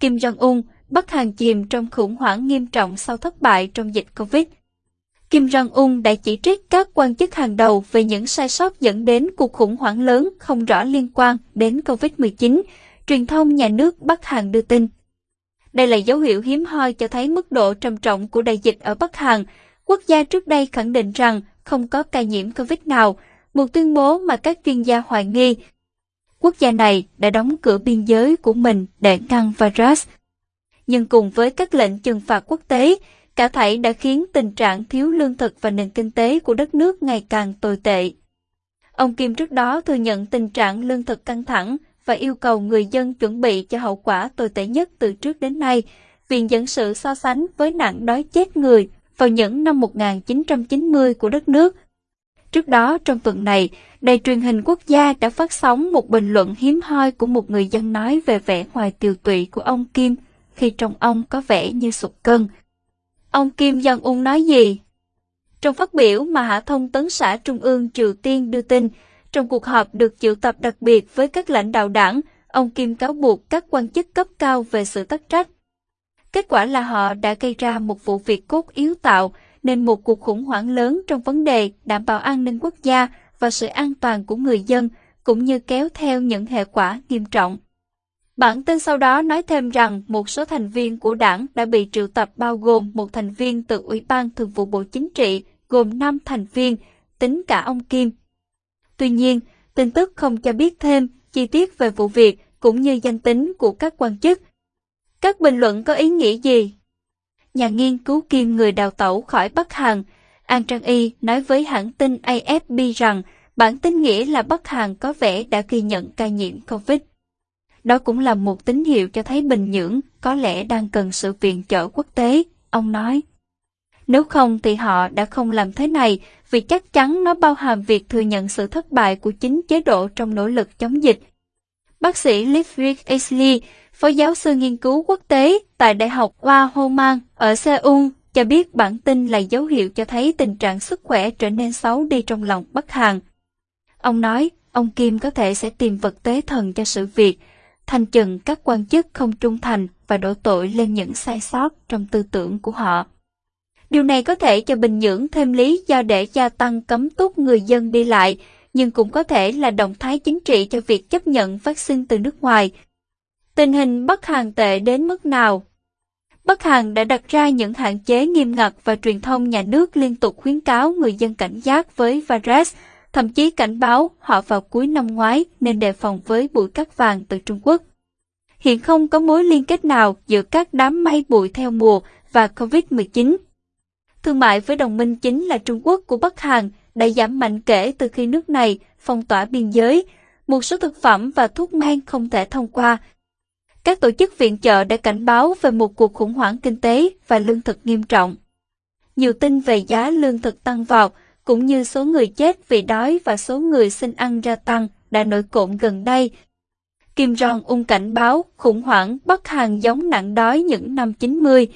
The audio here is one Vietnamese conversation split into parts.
Kim Jong-un, Bắc Hàn chìm trong khủng hoảng nghiêm trọng sau thất bại trong dịch Covid. Kim Jong-un đã chỉ trích các quan chức hàng đầu về những sai sót dẫn đến cuộc khủng hoảng lớn không rõ liên quan đến Covid-19, truyền thông nhà nước Bắc Hàn đưa tin. Đây là dấu hiệu hiếm hoi cho thấy mức độ trầm trọng của đại dịch ở Bắc Hàn. Quốc gia trước đây khẳng định rằng không có ca nhiễm Covid nào, một tuyên bố mà các chuyên gia hoài nghi. Quốc gia này đã đóng cửa biên giới của mình để ngăn virus. Nhưng cùng với các lệnh trừng phạt quốc tế, cả thảy đã khiến tình trạng thiếu lương thực và nền kinh tế của đất nước ngày càng tồi tệ. Ông Kim trước đó thừa nhận tình trạng lương thực căng thẳng và yêu cầu người dân chuẩn bị cho hậu quả tồi tệ nhất từ trước đến nay, viện dẫn sự so sánh với nạn đói chết người vào những năm 1990 của đất nước. Trước đó, trong tuần này, đài truyền hình quốc gia đã phát sóng một bình luận hiếm hoi của một người dân nói về vẻ ngoài tiều tụy của ông Kim khi trong ông có vẻ như sụt cân. Ông Kim Jong-un nói gì? Trong phát biểu mà Hạ thông tấn xã Trung ương Triều Tiên đưa tin, trong cuộc họp được triệu tập đặc biệt với các lãnh đạo đảng, ông Kim cáo buộc các quan chức cấp cao về sự tắc trách. Kết quả là họ đã gây ra một vụ việc cốt yếu tạo nên một cuộc khủng hoảng lớn trong vấn đề đảm bảo an ninh quốc gia và sự an toàn của người dân, cũng như kéo theo những hệ quả nghiêm trọng. Bản tin sau đó nói thêm rằng một số thành viên của đảng đã bị triệu tập bao gồm một thành viên từ Ủy ban Thường vụ Bộ Chính trị, gồm 5 thành viên, tính cả ông Kim. Tuy nhiên, tin tức không cho biết thêm chi tiết về vụ việc cũng như danh tính của các quan chức. Các bình luận có ý nghĩa gì? Nhà nghiên cứu Kim người đào tẩu khỏi Bắc Hàn, An Trang Y nói với hãng tin AFP rằng bản tin nghĩa là Bắc Hàn có vẻ đã ghi nhận ca nhiễm COVID. Đó cũng là một tín hiệu cho thấy Bình Nhưỡng có lẽ đang cần sự viện trợ quốc tế, ông nói. Nếu không thì họ đã không làm thế này vì chắc chắn nó bao hàm việc thừa nhận sự thất bại của chính chế độ trong nỗ lực chống dịch. Bác sĩ Livrick Aisley, phó giáo sư nghiên cứu quốc tế tại Đại học Hoa Mang ở Seoul, cho biết bản tin là dấu hiệu cho thấy tình trạng sức khỏe trở nên xấu đi trong lòng Bắc Hàn. Ông nói, ông Kim có thể sẽ tìm vật tế thần cho sự việc, thanh trừng các quan chức không trung thành và đổ tội lên những sai sót trong tư tưởng của họ. Điều này có thể cho Bình Nhưỡng thêm lý do để gia tăng cấm túc người dân đi lại, nhưng cũng có thể là động thái chính trị cho việc chấp nhận vaccine từ nước ngoài. Tình hình Bắc Hàn tệ đến mức nào? Bắc Hàn đã đặt ra những hạn chế nghiêm ngặt và truyền thông nhà nước liên tục khuyến cáo người dân cảnh giác với virus, thậm chí cảnh báo họ vào cuối năm ngoái nên đề phòng với bụi cát vàng từ Trung Quốc. Hiện không có mối liên kết nào giữa các đám mây bụi theo mùa và COVID-19. Thương mại với đồng minh chính là Trung Quốc của Bắc Hàn đã giảm mạnh kể từ khi nước này phong tỏa biên giới, một số thực phẩm và thuốc men không thể thông qua. Các tổ chức viện trợ đã cảnh báo về một cuộc khủng hoảng kinh tế và lương thực nghiêm trọng. Nhiều tin về giá lương thực tăng vọt, cũng như số người chết vì đói và số người xin ăn gia tăng đã nổi cộm gần đây. Kim Jong-un cảnh báo khủng hoảng Bắc Hàn giống nạn đói những năm 90.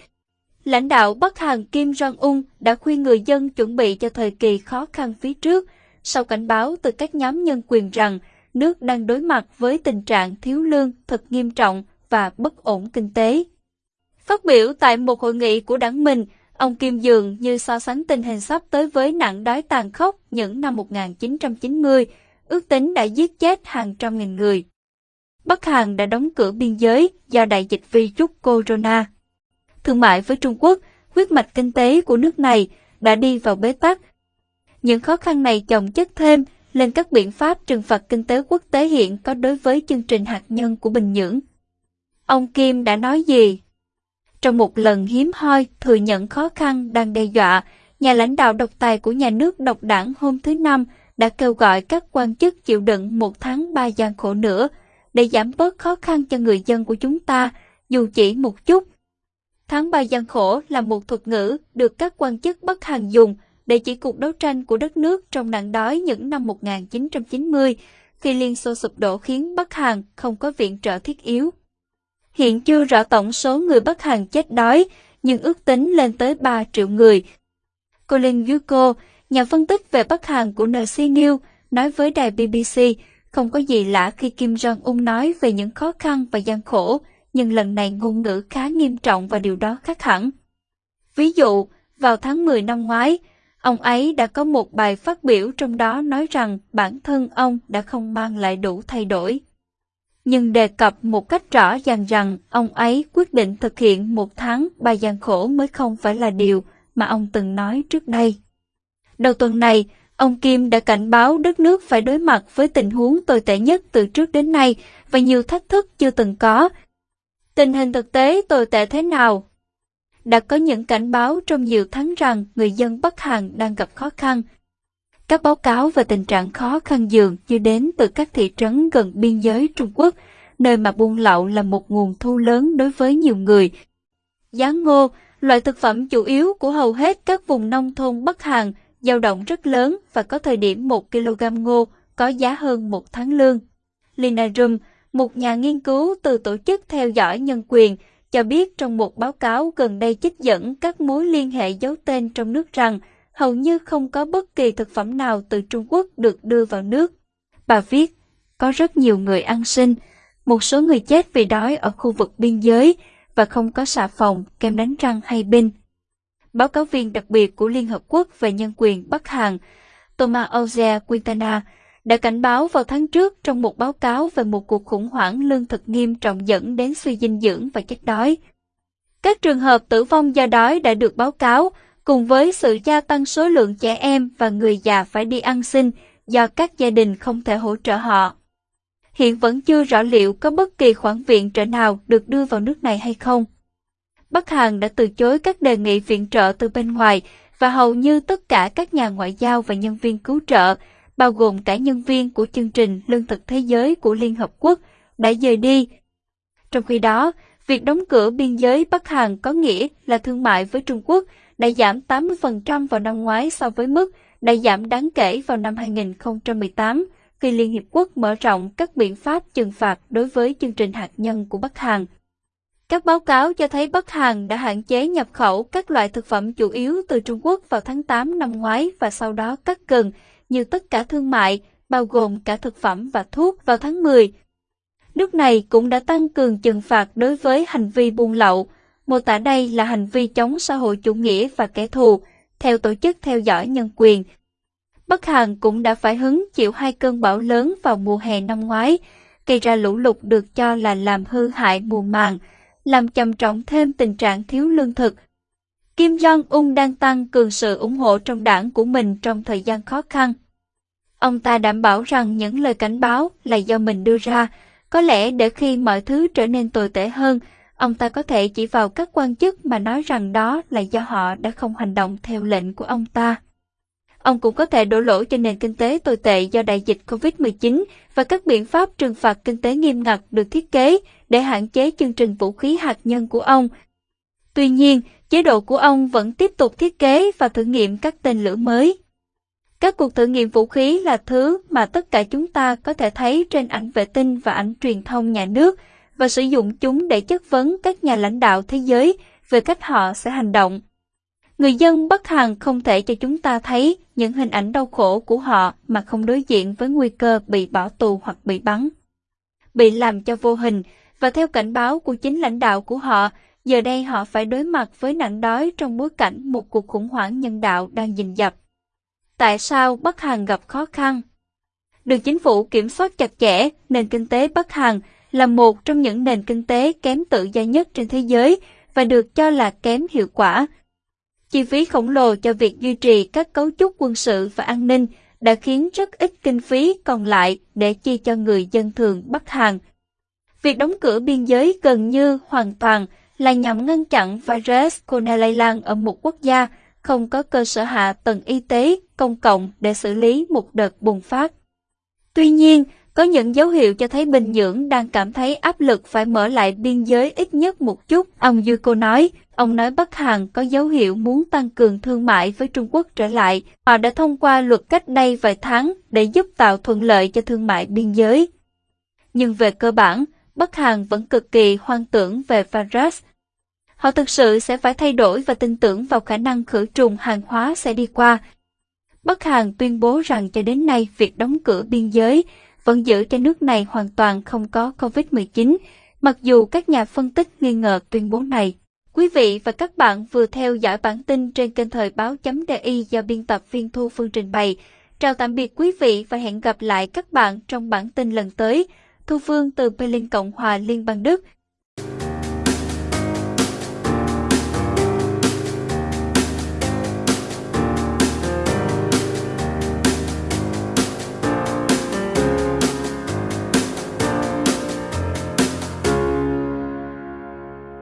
Lãnh đạo Bắc Hàn Kim Jong-un đã khuyên người dân chuẩn bị cho thời kỳ khó khăn phía trước, sau cảnh báo từ các nhóm nhân quyền rằng nước đang đối mặt với tình trạng thiếu lương thật nghiêm trọng và bất ổn kinh tế. Phát biểu tại một hội nghị của đảng mình, ông Kim dường như so sánh tình hình sắp tới với nạn đói tàn khốc những năm 1990, ước tính đã giết chết hàng trăm nghìn người. Bắc Hàn đã đóng cửa biên giới do đại dịch virus corona. Thương mại với Trung Quốc, huyết mạch kinh tế của nước này đã đi vào bế tắc. Những khó khăn này chồng chất thêm lên các biện pháp trừng phạt kinh tế quốc tế hiện có đối với chương trình hạt nhân của Bình Nhưỡng. Ông Kim đã nói gì? Trong một lần hiếm hoi thừa nhận khó khăn đang đe dọa, nhà lãnh đạo độc tài của nhà nước độc đảng hôm thứ Năm đã kêu gọi các quan chức chịu đựng một tháng ba gian khổ nữa để giảm bớt khó khăn cho người dân của chúng ta, dù chỉ một chút. Tháng ba gian khổ là một thuật ngữ được các quan chức Bắc Hàn dùng để chỉ cuộc đấu tranh của đất nước trong nạn đói những năm 1990, khi Liên Xô sụp đổ khiến Bắc Hàn không có viện trợ thiết yếu. Hiện chưa rõ tổng số người Bắc Hàn chết đói, nhưng ước tính lên tới 3 triệu người. Colin Yuko, nhà phân tích về Bắc Hàn của NC News, nói với đài BBC, không có gì lạ khi Kim Jong-un nói về những khó khăn và gian khổ, nhưng lần này ngôn ngữ khá nghiêm trọng và điều đó khác hẳn. Ví dụ, vào tháng 10 năm ngoái, ông ấy đã có một bài phát biểu trong đó nói rằng bản thân ông đã không mang lại đủ thay đổi. Nhưng đề cập một cách rõ ràng rằng ông ấy quyết định thực hiện một tháng bài gian khổ mới không phải là điều mà ông từng nói trước đây. Đầu tuần này, ông Kim đã cảnh báo đất nước phải đối mặt với tình huống tồi tệ nhất từ trước đến nay và nhiều thách thức chưa từng có. Tình hình thực tế tồi tệ thế nào? Đã có những cảnh báo trong nhiều tháng rằng người dân Bắc Hàn đang gặp khó khăn. Các báo cáo về tình trạng khó khăn dường như đến từ các thị trấn gần biên giới Trung Quốc, nơi mà buôn lậu là một nguồn thu lớn đối với nhiều người. Giá ngô, loại thực phẩm chủ yếu của hầu hết các vùng nông thôn Bắc Hàn, dao động rất lớn và có thời điểm 1 kg ngô có giá hơn một tháng lương. Lina Rum, một nhà nghiên cứu từ tổ chức theo dõi nhân quyền, cho biết trong một báo cáo gần đây trích dẫn các mối liên hệ giấu tên trong nước rằng hầu như không có bất kỳ thực phẩm nào từ Trung Quốc được đưa vào nước. Bà viết, có rất nhiều người ăn sinh, một số người chết vì đói ở khu vực biên giới và không có xà phòng, kem đánh răng hay binh. Báo cáo viên đặc biệt của Liên Hợp Quốc về nhân quyền Bắc Hàn, Thomas Ozea Quintana, đã cảnh báo vào tháng trước trong một báo cáo về một cuộc khủng hoảng lương thực nghiêm trọng dẫn đến suy dinh dưỡng và chết đói. Các trường hợp tử vong do đói đã được báo cáo, cùng với sự gia tăng số lượng trẻ em và người già phải đi ăn xin do các gia đình không thể hỗ trợ họ. Hiện vẫn chưa rõ liệu có bất kỳ khoản viện trợ nào được đưa vào nước này hay không. Bắc Hàn đã từ chối các đề nghị viện trợ từ bên ngoài và hầu như tất cả các nhà ngoại giao và nhân viên cứu trợ bao gồm cả nhân viên của chương trình Lương thực Thế giới của Liên Hợp Quốc, đã rời đi. Trong khi đó, việc đóng cửa biên giới Bắc Hàn có nghĩa là thương mại với Trung Quốc đã giảm 80% vào năm ngoái so với mức đã giảm đáng kể vào năm 2018 khi Liên Hiệp Quốc mở rộng các biện pháp trừng phạt đối với chương trình hạt nhân của Bắc Hàn. Các báo cáo cho thấy Bắc Hàn đã hạn chế nhập khẩu các loại thực phẩm chủ yếu từ Trung Quốc vào tháng 8 năm ngoái và sau đó cắt gần như tất cả thương mại, bao gồm cả thực phẩm và thuốc vào tháng 10. Nước này cũng đã tăng cường trừng phạt đối với hành vi buôn lậu, mô tả đây là hành vi chống xã hội chủ nghĩa và kẻ thù, theo tổ chức theo dõi nhân quyền. Bắc Hàn cũng đã phải hứng chịu hai cơn bão lớn vào mùa hè năm ngoái, gây ra lũ lụt được cho là làm hư hại mùa màng, làm trầm trọng thêm tình trạng thiếu lương thực, Kim Jong-un đang tăng cường sự ủng hộ trong đảng của mình trong thời gian khó khăn. Ông ta đảm bảo rằng những lời cảnh báo là do mình đưa ra, có lẽ để khi mọi thứ trở nên tồi tệ hơn, ông ta có thể chỉ vào các quan chức mà nói rằng đó là do họ đã không hành động theo lệnh của ông ta. Ông cũng có thể đổ lỗi cho nền kinh tế tồi tệ do đại dịch COVID-19 và các biện pháp trừng phạt kinh tế nghiêm ngặt được thiết kế để hạn chế chương trình vũ khí hạt nhân của ông. Tuy nhiên, chế độ của ông vẫn tiếp tục thiết kế và thử nghiệm các tên lửa mới. Các cuộc thử nghiệm vũ khí là thứ mà tất cả chúng ta có thể thấy trên ảnh vệ tinh và ảnh truyền thông nhà nước và sử dụng chúng để chất vấn các nhà lãnh đạo thế giới về cách họ sẽ hành động. Người dân bất hằng không thể cho chúng ta thấy những hình ảnh đau khổ của họ mà không đối diện với nguy cơ bị bỏ tù hoặc bị bắn. Bị làm cho vô hình và theo cảnh báo của chính lãnh đạo của họ giờ đây họ phải đối mặt với nạn đói trong bối cảnh một cuộc khủng hoảng nhân đạo đang dình dập. Tại sao Bắc Hàn gặp khó khăn? Được chính phủ kiểm soát chặt chẽ, nền kinh tế Bắc Hàn là một trong những nền kinh tế kém tự do nhất trên thế giới và được cho là kém hiệu quả. Chi phí khổng lồ cho việc duy trì các cấu trúc quân sự và an ninh đã khiến rất ít kinh phí còn lại để chi cho người dân thường Bắc Hàn. Việc đóng cửa biên giới gần như hoàn toàn là nhằm ngăn chặn virus corona lây lan ở một quốc gia không có cơ sở hạ tầng y tế công cộng để xử lý một đợt bùng phát. Tuy nhiên, có những dấu hiệu cho thấy Bình Nhưỡng đang cảm thấy áp lực phải mở lại biên giới ít nhất một chút, ông Yuko nói. Ông nói Bắc Hàn có dấu hiệu muốn tăng cường thương mại với Trung Quốc trở lại. Họ đã thông qua luật cách đây vài tháng để giúp tạo thuận lợi cho thương mại biên giới. Nhưng về cơ bản, Bắc Hàn vẫn cực kỳ hoang tưởng về virus Họ thực sự sẽ phải thay đổi và tin tưởng vào khả năng khử trùng hàng hóa sẽ đi qua. Bắc Hàn tuyên bố rằng cho đến nay việc đóng cửa biên giới vẫn giữ cho nước này hoàn toàn không có COVID-19, Mặc dù các nhà phân tích nghi ngờ tuyên bố này, quý vị và các bạn vừa theo dõi bản tin trên kênh thời báo.di do biên tập viên Thu Phương trình bày. Chào tạm biệt quý vị và hẹn gặp lại các bạn trong bản tin lần tới. Thu Phương từ Berlin Cộng hòa Liên bang Đức